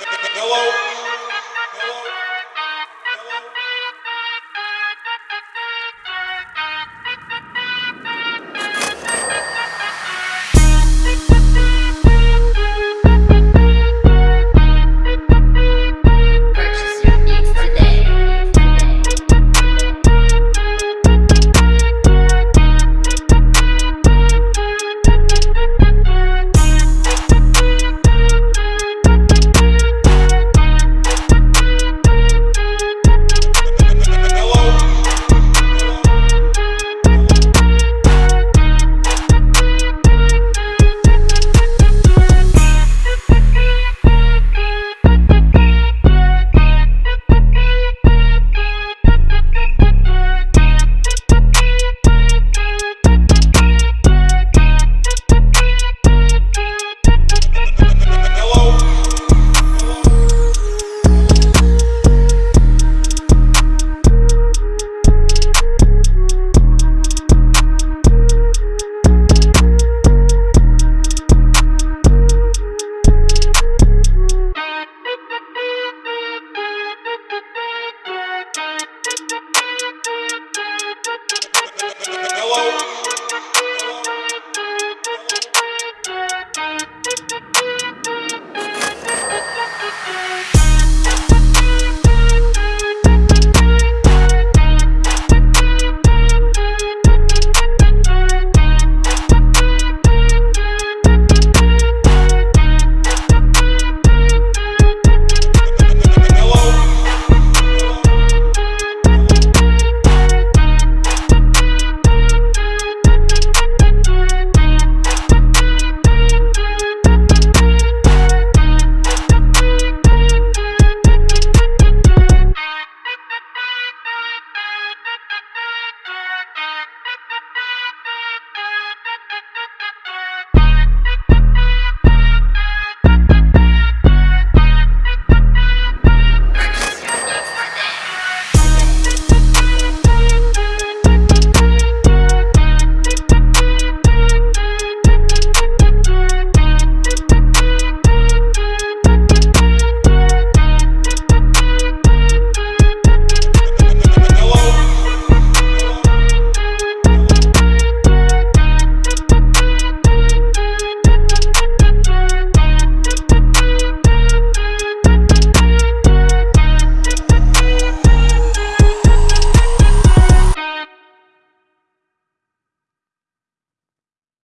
Hello. Whoa.